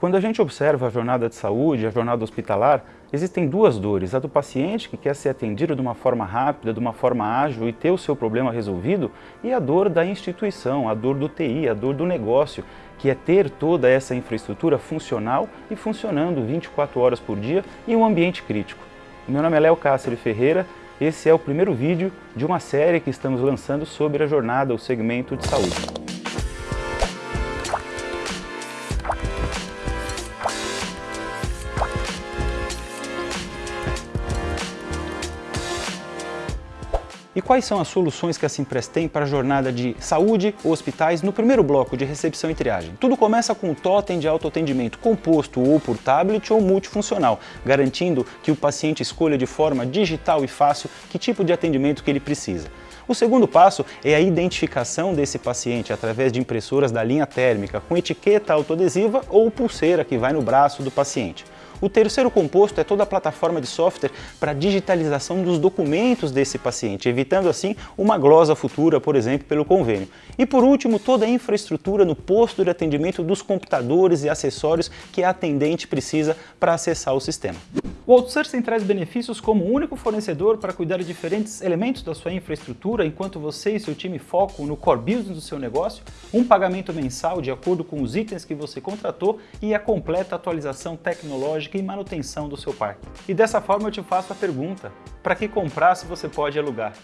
Quando a gente observa a jornada de saúde, a jornada hospitalar, existem duas dores. A do paciente, que quer ser atendido de uma forma rápida, de uma forma ágil e ter o seu problema resolvido, e a dor da instituição, a dor do TI, a dor do negócio, que é ter toda essa infraestrutura funcional e funcionando 24 horas por dia em um ambiente crítico. Meu nome é Léo Cássio Ferreira, esse é o primeiro vídeo de uma série que estamos lançando sobre a jornada, o segmento de saúde. E quais são as soluções que a Simpress tem para a jornada de saúde ou hospitais no primeiro bloco de recepção e triagem? Tudo começa com o totem de autoatendimento composto ou por tablet ou multifuncional, garantindo que o paciente escolha de forma digital e fácil que tipo de atendimento que ele precisa. O segundo passo é a identificação desse paciente através de impressoras da linha térmica com etiqueta autoadesiva ou pulseira que vai no braço do paciente. O terceiro composto é toda a plataforma de software para digitalização dos documentos desse paciente, evitando assim uma glosa futura, por exemplo, pelo convênio. E por último, toda a infraestrutura no posto de atendimento dos computadores e acessórios que a atendente precisa para acessar o sistema. O outsourcing traz benefícios como único fornecedor para cuidar de diferentes elementos da sua infraestrutura enquanto você e seu time focam no core business do seu negócio, um pagamento mensal de acordo com os itens que você contratou e a completa atualização tecnológica e manutenção do seu parque. E dessa forma eu te faço a pergunta, para que comprar se você pode alugar?